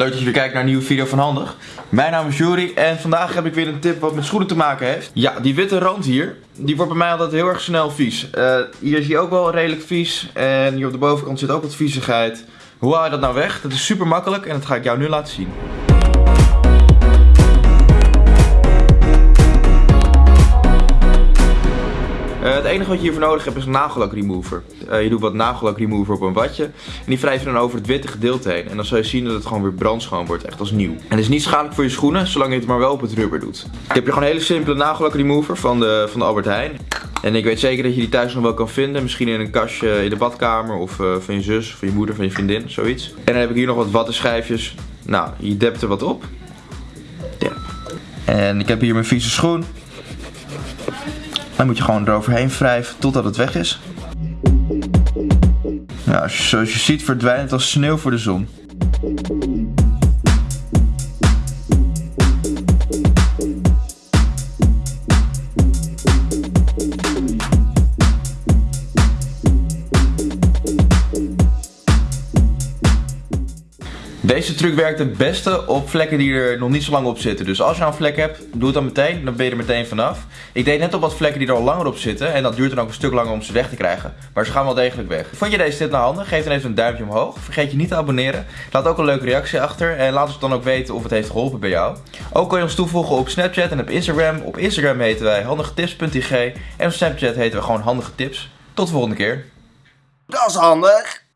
Leuk dat je weer kijkt naar een nieuwe video van Handig. Mijn naam is Juri en vandaag heb ik weer een tip wat met schoenen te maken heeft. Ja, die witte rand hier, die wordt bij mij altijd heel erg snel vies. Eh, hier is hij ook wel redelijk vies en hier op de bovenkant zit ook wat viezigheid. Hoe haal je dat nou weg? Dat is super makkelijk en dat ga ik jou nu laten zien. Enige wat je hiervoor nodig hebt is een nagellak remover. Uh, je doet wat nagellak remover op een watje. En die wrijf je dan over het witte gedeelte heen. En dan zul je zien dat het gewoon weer brandschoon wordt. Echt als nieuw. En het is niet schadelijk voor je schoenen, zolang je het maar wel op het rubber doet. Ik heb hier gewoon een hele simpele nagellak remover van de, van de Albert Heijn. En ik weet zeker dat je die thuis nog wel kan vinden. Misschien in een kastje in de badkamer. Of uh, van je zus, van je moeder, van je vriendin. Zoiets. En dan heb ik hier nog wat wattenschijfjes. Nou, je dept er wat op. Dep. En ik heb hier mijn vieze schoen. Dan moet je gewoon eroverheen wrijven totdat het weg is. Ja, zoals je ziet verdwijnt het als sneeuw voor de zon. Deze truc werkt het beste op vlekken die er nog niet zo lang op zitten. Dus als je een vlek hebt, doe het dan meteen. Dan ben je er meteen vanaf. Ik deed net op wat vlekken die er al langer op zitten. En dat duurt dan ook een stuk langer om ze weg te krijgen. Maar ze gaan wel degelijk weg. Vond je deze tip nou handig? Geef dan even een duimpje omhoog. Vergeet je niet te abonneren. Laat ook een leuke reactie achter. En laat ons dan ook weten of het heeft geholpen bij jou. Ook kan je ons toevoegen op Snapchat en op Instagram. Op Instagram heten wij handigetips.ig. En op Snapchat heten we gewoon handige tips. Tot de volgende keer. Dat is handig.